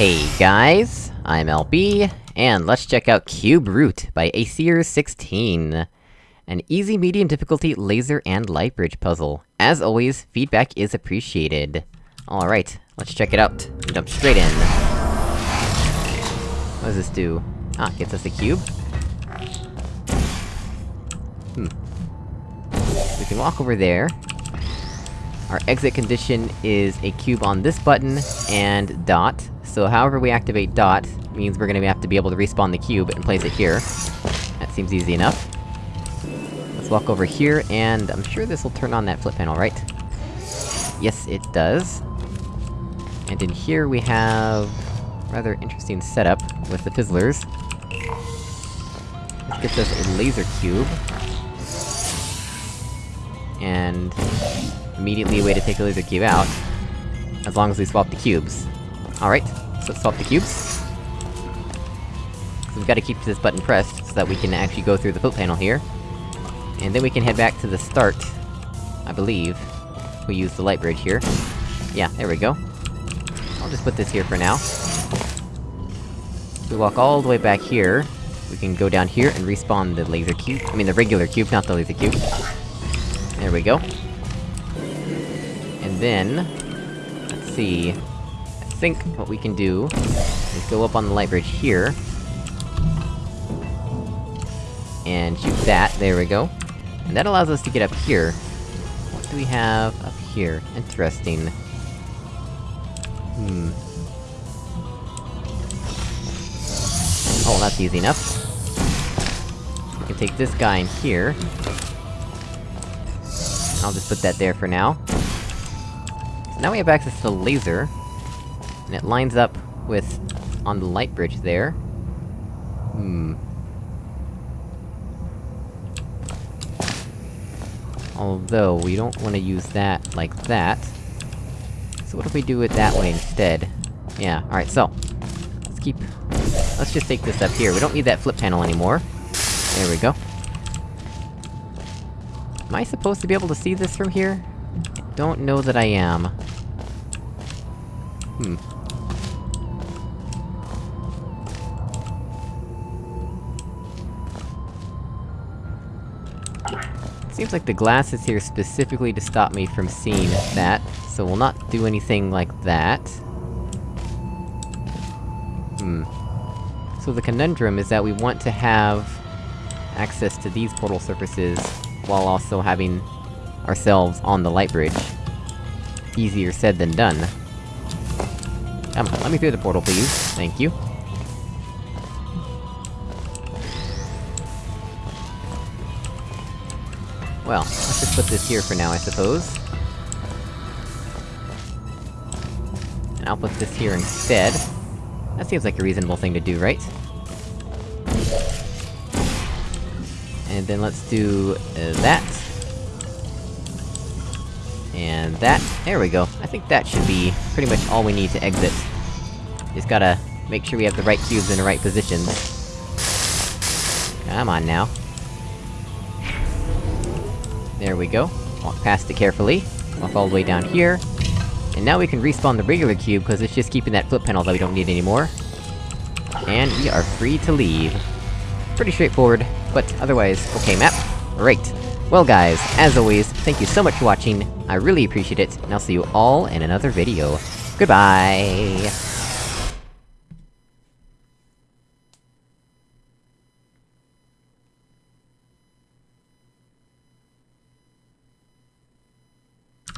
Hey guys, I'm LB, and let's check out Cube Root by Aesir16. An easy medium difficulty laser and light bridge puzzle. As always, feedback is appreciated. Alright, let's check it out. Jump straight in. What does this do? Ah, gets us a cube? Hmm. We can walk over there. Our exit condition is a cube on this button, and dot. So however we activate dot, means we're gonna have to be able to respawn the cube and place it here. That seems easy enough. Let's walk over here, and I'm sure this'll turn on that flip panel, right? Yes, it does. And in here we have... rather interesting setup with the fizzlers. This gets us a laser cube. And... immediately a way to take the laser cube out. As long as we swap the cubes. Alright, so let's swap the cubes. So we've gotta keep this button pressed, so that we can actually go through the flip panel here. And then we can head back to the start, I believe. We use the light bridge here. Yeah, there we go. I'll just put this here for now. we walk all the way back here, we can go down here and respawn the laser cube- I mean the regular cube, not the laser cube. There we go. And then... Let's see... Think what we can do is go up on the light bridge here. And shoot that, there we go. And that allows us to get up here. What do we have up here? Interesting. Hmm. Oh, that's easy enough. We can take this guy in here. I'll just put that there for now. So now we have access to the laser. And it lines up with... on the light bridge there. Hmm. Although, we don't want to use that like that. So what if we do it that way instead? Yeah, alright, so... Let's keep... Let's just take this up here, we don't need that flip panel anymore. There we go. Am I supposed to be able to see this from here? I don't know that I am. Hmm. Seems like the glass is here specifically to stop me from seeing that, so we'll not do anything like that. Hmm. So the conundrum is that we want to have... access to these portal surfaces, while also having... ourselves on the light bridge. Easier said than done. Come on, let me through the portal, please. Thank you. Well, let's just put this here for now, I suppose. And I'll put this here instead. That seems like a reasonable thing to do, right? And then let's do... Uh, that. And that. There we go. I think that should be pretty much all we need to exit. Just gotta make sure we have the right cubes in the right positions. Come on now. There we go. Walk past it carefully. Walk all the way down here. And now we can respawn the regular cube, because it's just keeping that flip panel that we don't need anymore. And we are free to leave. Pretty straightforward, but otherwise, okay map. Great. Well guys, as always, thank you so much for watching, I really appreciate it, and I'll see you all in another video. Goodbye!